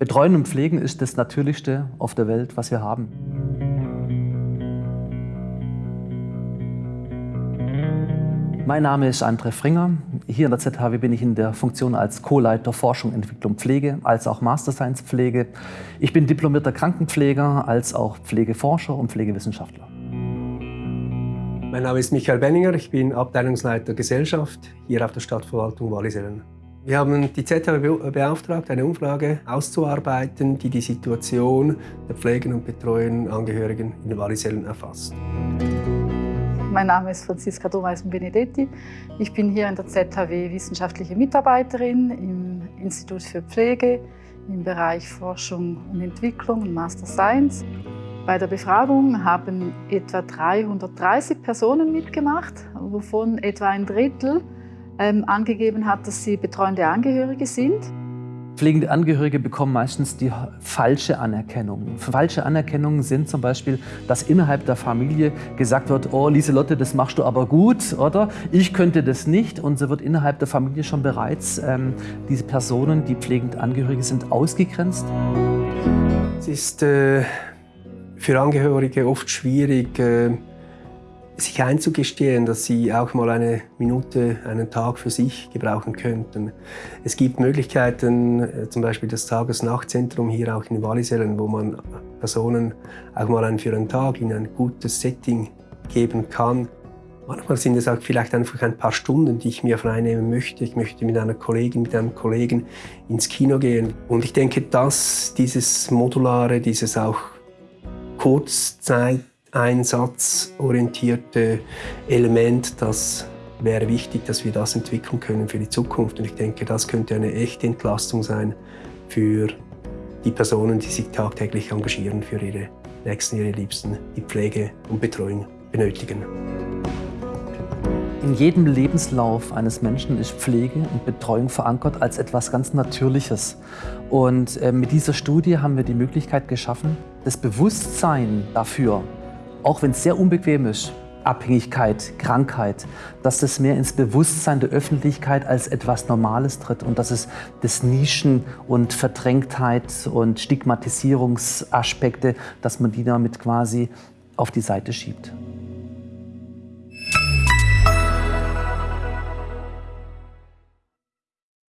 Betreuen und Pflegen ist das Natürlichste auf der Welt, was wir haben. Mein Name ist André Fringer. Hier in der ZHW bin ich in der Funktion als Co-Leiter Forschung, Entwicklung, Pflege, als auch Master Science Pflege. Ich bin diplomierter Krankenpfleger, als auch Pflegeforscher und Pflegewissenschaftler. Mein Name ist Michael Benninger, ich bin Abteilungsleiter Gesellschaft hier auf der Stadtverwaltung Wallisellen. Wir haben die ZHW beauftragt, eine Umfrage auszuarbeiten, die die Situation der Pflegen und Betreuen Angehörigen in Wallisellen erfasst. Mein Name ist Franziska Domeisen-Benedetti. Ich bin hier in der ZHW wissenschaftliche Mitarbeiterin im Institut für Pflege im Bereich Forschung und Entwicklung und Master Science. Bei der Befragung haben etwa 330 Personen mitgemacht, wovon etwa ein Drittel ähm, angegeben hat, dass sie betreuende Angehörige sind. Pflegende Angehörige bekommen meistens die falsche Anerkennung. Falsche Anerkennungen sind zum Beispiel, dass innerhalb der Familie gesagt wird, oh Lieselotte, das machst du aber gut, oder? Ich könnte das nicht. Und so wird innerhalb der Familie schon bereits ähm, diese Personen, die pflegend Angehörige sind, ausgegrenzt. Es ist äh, für Angehörige oft schwierig, äh, sich einzugestehen, dass sie auch mal eine Minute, einen Tag für sich gebrauchen könnten. Es gibt Möglichkeiten, äh, zum Beispiel das Tages-Nacht-Zentrum hier auch in Wallisellen, wo man Personen auch mal für einen Tag in ein gutes Setting geben kann. Manchmal sind es auch vielleicht einfach ein paar Stunden, die ich mir freinehmen möchte. Ich möchte mit einer Kollegin, mit einem Kollegen ins Kino gehen. Und ich denke, dass dieses Modulare, dieses auch Kurzzeit einsatzorientierte Element, das wäre wichtig, dass wir das entwickeln können für die Zukunft. Und ich denke, das könnte eine echte Entlastung sein für die Personen, die sich tagtäglich engagieren für ihre Nächsten, ihre Liebsten, die Pflege und Betreuung benötigen. In jedem Lebenslauf eines Menschen ist Pflege und Betreuung verankert als etwas ganz Natürliches. Und äh, mit dieser Studie haben wir die Möglichkeit geschaffen, das Bewusstsein dafür auch wenn es sehr unbequem ist, Abhängigkeit, Krankheit, dass das mehr ins Bewusstsein der Öffentlichkeit als etwas Normales tritt und dass es das Nischen und Verdrängtheit und Stigmatisierungsaspekte, dass man die damit quasi auf die Seite schiebt.